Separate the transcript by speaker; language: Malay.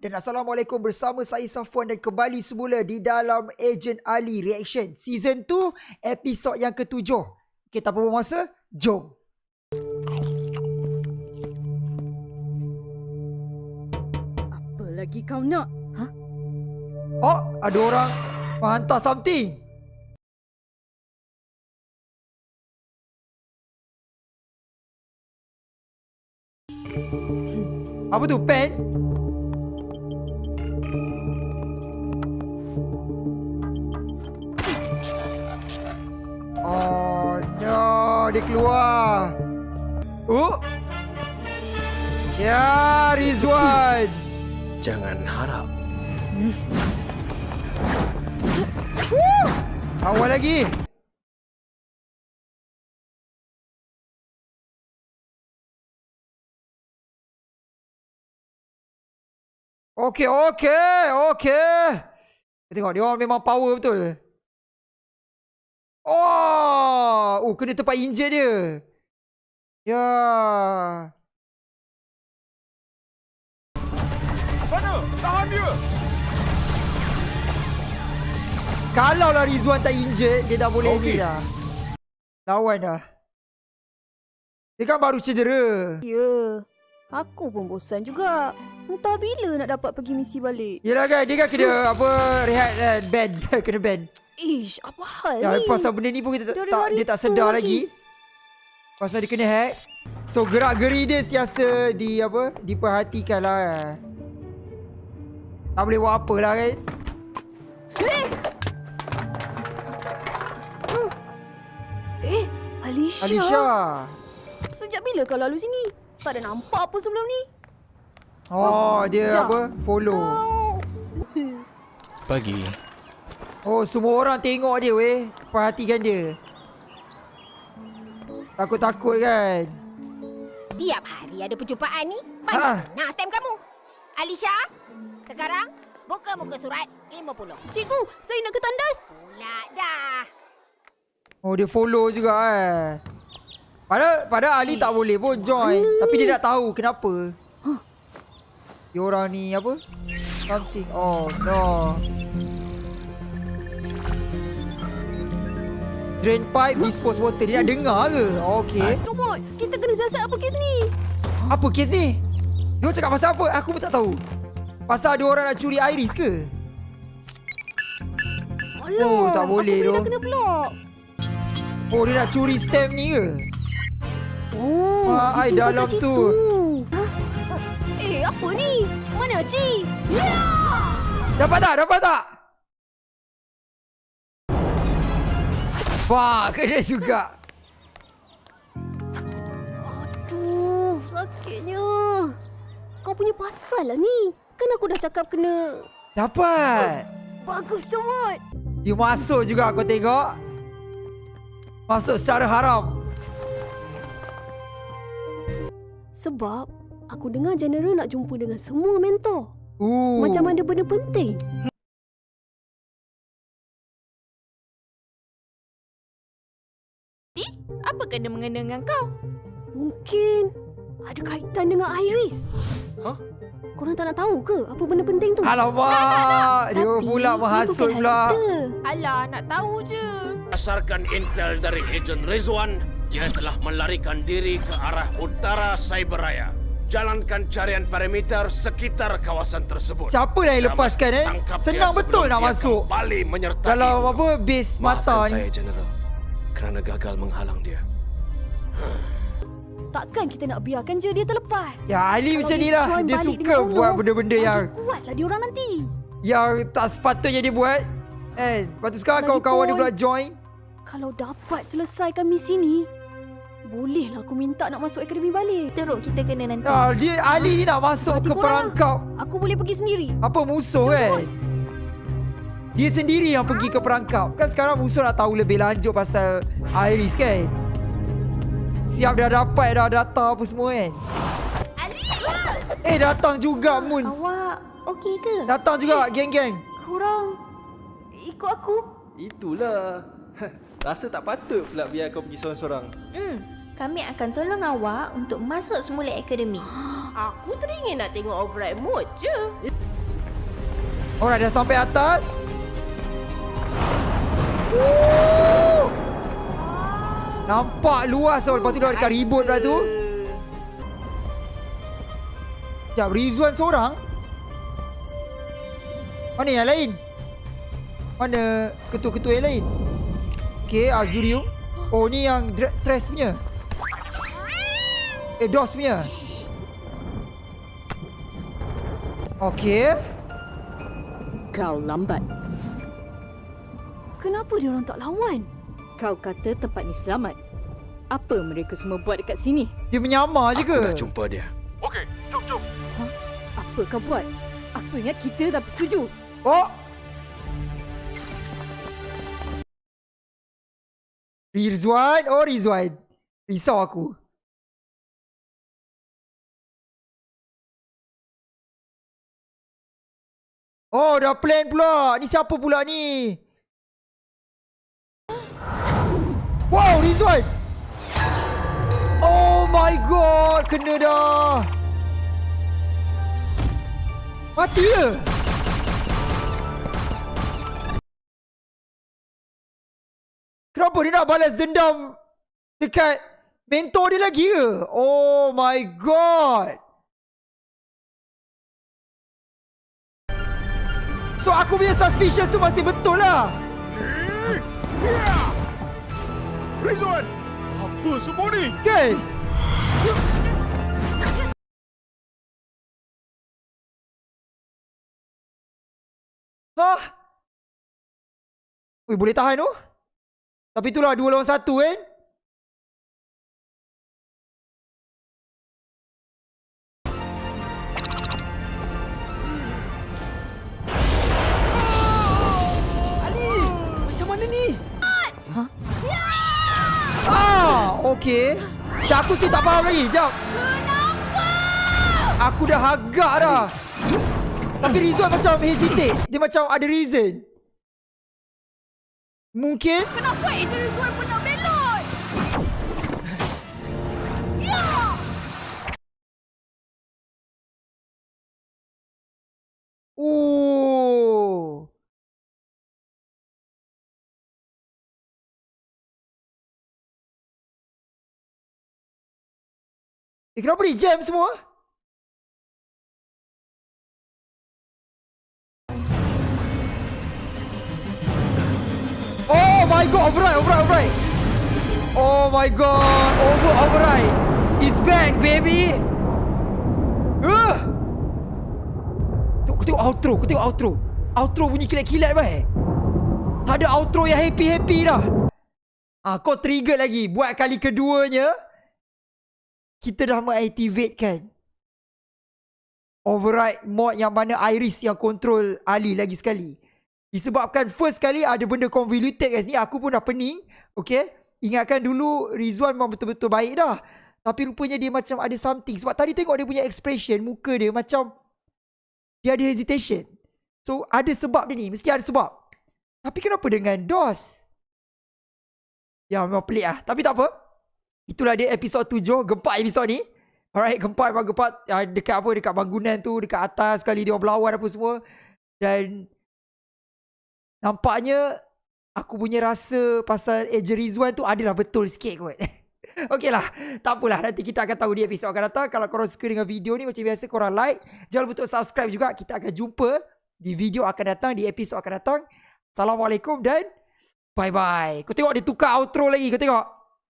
Speaker 1: dan Assalamualaikum bersama saya Safwan dan kembali semula di dalam Agent Ali Reaction Season 2 episod yang ketujuh. Kita apa masa? Jom.
Speaker 2: Apa lagi kau nak? Ha?
Speaker 1: Oh, ada orang menghantar something. Apa tu? Pen? Dia keluar. Oh. Ya, Rizwan.
Speaker 3: Jangan harap.
Speaker 1: Awal lagi. Okey, okey, okey. Kita tengok dia orang memang power betul. Oh, oh kena tempat injet dia. Ya.
Speaker 3: Mana? Tahan dia!
Speaker 1: Kalau lah Rizwan tak injet, dia dah boleh
Speaker 3: Okey.
Speaker 1: ni dah. Lawan dah. Dia kan baru cedera.
Speaker 2: Ya. Aku pun bosan juga. Entah bila nak dapat pergi misi balik.
Speaker 1: Yelah kan, dia kan kena apa, rehat kan, band. kena band.
Speaker 2: Ish, apa hal
Speaker 1: Ya,
Speaker 2: ni?
Speaker 1: pasal benda ni pun kita tak,
Speaker 2: Dari
Speaker 1: tak dia tak sedar
Speaker 2: lagi.
Speaker 1: lagi. Pasal dia kena hack. So gerak-geri dia sentiasa di apa? Diperhatikan lah. Tak boleh buat apa lah kan.
Speaker 2: Eh, Alisha.
Speaker 1: Alisha.
Speaker 2: Sejak bila kau lalu sini? Tak ada nampak pun sebelum ni.
Speaker 1: Oh, dia
Speaker 2: Sekejap.
Speaker 1: apa? Follow.
Speaker 3: Pagi.
Speaker 1: Oh, semua orang tengok dia weh. Perhatikan dia. Takut-takut kan.
Speaker 4: Tiap hari ada perjumpaan ni.
Speaker 1: Ha.
Speaker 4: Mana nak stem kamu? Alisha, sekarang buka muka surat 50.
Speaker 2: Cikgu, saya nak ke tandas.
Speaker 4: Pula dah.
Speaker 1: Oh, dia follow juga eh. Padahal, padahal Ali tak boleh pun join. Tapi dia tak tahu kenapa. Dia orang ni apa? Something. Oh, no. Drain pipe, dispose water. Dia nak dengar ke? Okay.
Speaker 2: Comot, kita kena siasat apa kes ni?
Speaker 1: Apa kes ni? Dia cakap pasal apa? Aku pun tak tahu. Pasal ada orang nak curi Iris ke?
Speaker 2: Alah,
Speaker 1: Oh, tak boleh tu.
Speaker 2: kena pulak?
Speaker 1: Oh, dia nak curi stamp ni ke?
Speaker 2: Oh,
Speaker 1: Ah, ai
Speaker 2: disimpan
Speaker 1: dalam tu.
Speaker 2: Ha? Eh, apa ni? Mana Ci? Ya!
Speaker 1: Dapat tak? Dapat tak? Wah, kena juga.
Speaker 2: Aduh, sakitnya. Kau punya pasal lah ni. Kan aku dah cakap kena...
Speaker 1: Dapat.
Speaker 2: Bagus, comot.
Speaker 1: Dia masuk juga kau tengok. Masuk secara haram.
Speaker 2: Sebab aku dengar General nak jumpa dengan semua mentor.
Speaker 1: Uh.
Speaker 2: Macam ada benda penting.
Speaker 5: Mengena dengan kau?
Speaker 2: Mungkin ada kaitan dengan Iris.
Speaker 3: Hah?
Speaker 2: Korang tak nak tahu ke apa benda penting tu?
Speaker 1: Alamak. Dia
Speaker 2: Tapi,
Speaker 1: pula
Speaker 2: ni
Speaker 1: menghasut
Speaker 2: bukan hal
Speaker 1: pula.
Speaker 5: Alah, nak tahu je.
Speaker 6: Berdasarkan intel dari Agent Rizwan, dia telah melarikan diri ke arah utara Cyberraya. Jalankan carian perimeter sekitar kawasan tersebut.
Speaker 1: Siapa yang lepaskan eh?
Speaker 6: tangkap dia
Speaker 1: Senang betul nak
Speaker 6: dia
Speaker 1: masuk.
Speaker 6: Kembali menyertai.
Speaker 1: Kalau apa base mata
Speaker 3: Maafkan
Speaker 1: ni.
Speaker 3: saya, General. Kerana gagal menghalang dia.
Speaker 2: Takkan kita nak biarkan je dia terlepas.
Speaker 1: Ya Ali
Speaker 2: Kalau
Speaker 1: macam ni lah. Dia suka buat benda-benda yang
Speaker 2: Kuatlah dia orang nanti.
Speaker 1: yang tak sepatutnya dia buat. Eh, lepas tu sekarang kawan-kawan dia pula join.
Speaker 2: Kalau dapat selesaikan misi ni, bolehlah aku minta nak masuk akademi balik.
Speaker 5: Teruk kita kena nanti.
Speaker 1: Ah, dia Ali ni nak masuk
Speaker 2: Berarti
Speaker 1: ke
Speaker 2: korang-
Speaker 1: perangkap
Speaker 2: Aku boleh pergi sendiri.
Speaker 1: apa musuh kan. Dia sendiri yang pergi ke perangkap. Kan sekarang musuh nak tahu lebih lanjut pasal Iris kan. Siap dah dapat dah data apa semua kan. Eh datang juga Moon.
Speaker 2: Awak okey ke?
Speaker 1: Datang juga geng-geng.
Speaker 2: Korang ikut aku?
Speaker 7: Itulah. Rasa tak patut pula biar kau pergi seorang-seorang.
Speaker 5: Hmm, Kami akan tolong awak untuk masuk semula akademi.
Speaker 2: Aku teringin nak tengok override mode je.
Speaker 1: Alright, dah sampai atas. Woo! Nampak luas tau. Lepas tu dah dekat reboot pula tu. Sekejap, Rizwan seorang? Mana yang lain? Mana ketua-ketua yang lain? Okay, Azurium. Oh, ni yang Tres punya. Eh, Dos punya. Okay.
Speaker 7: Kau lambat.
Speaker 2: Kenapa dia orang tak lawan?
Speaker 7: Kau kata tempat ni selamat. Apa mereka semua buat dekat sini?
Speaker 1: Dia menyamar je
Speaker 3: Aku
Speaker 1: ke?
Speaker 3: nak jumpa dia.
Speaker 7: Apa kau buat? Aku ingat kita dah bersetuju.
Speaker 1: Oh. Rizwan. Oh, Rizwan. Risau aku. Oh, dah plan pula. Ni siapa pula ni? Wow, Rizwan. Oh my god. Kena dah. Mati ke? Kenapa dia nak balas dendam dekat mentor dia lagi ke? Oh my god. So aku punya suspicious tu masih betul lah.
Speaker 6: Rizwan! Apa semua ni?
Speaker 1: Kan? Hah? Ui, boleh tahan tu? Tapi itulah dua lawan satu kan? Ah, okey. Aku still tak faham lagi. Sekejap. Aku dah agak dah. Tapi Rizwan macam hesitate. Dia macam ada reason. Mungkin
Speaker 2: Kenapa itu Rizwan pun nak belot? Ya!
Speaker 1: Oh. Eh kenapa ni jam semua? Oh my god, override, override, override. Oh my god, over override. It's back, baby. Uh. Aku tengok outro, tengok outro. Outro bunyi kilat-kilat baik. Tak ada outro yang happy-happy dah. Ah, kau trigger lagi. Buat kali keduanya. Kita dah mengaktifkan. Override mod yang mana Iris yang control Ali lagi sekali. Disebabkan first kali ada benda convoluted kat sini. Aku pun dah pening. Okay. Ingatkan dulu Rizwan memang betul-betul baik dah. Tapi rupanya dia macam ada something. Sebab tadi tengok dia punya expression. Muka dia macam. Dia ada hesitation. So ada sebab dia ni. Mesti ada sebab. Tapi kenapa dengan DOS? Ya memang pelik lah. Tapi tak apa. Itulah dia episod 7. Gempak episod ni. Alright. Gempak memang gempak. Uh, dekat apa. Dekat bangunan tu. Dekat atas sekali dia berlawan apa semua. Dan. Nampaknya. Aku punya rasa pasal Eja Rizwan tu adalah betul sikit kot. Okey lah. Tak apalah. Nanti kita akan tahu di episod akan datang. Kalau korang suka dengan video ni macam biasa korang like. Jangan lupa untuk subscribe juga. Kita akan jumpa di video akan datang. Di episod akan datang. Assalamualaikum dan bye-bye. Kau tengok dia tukar outro lagi. Kau tengok.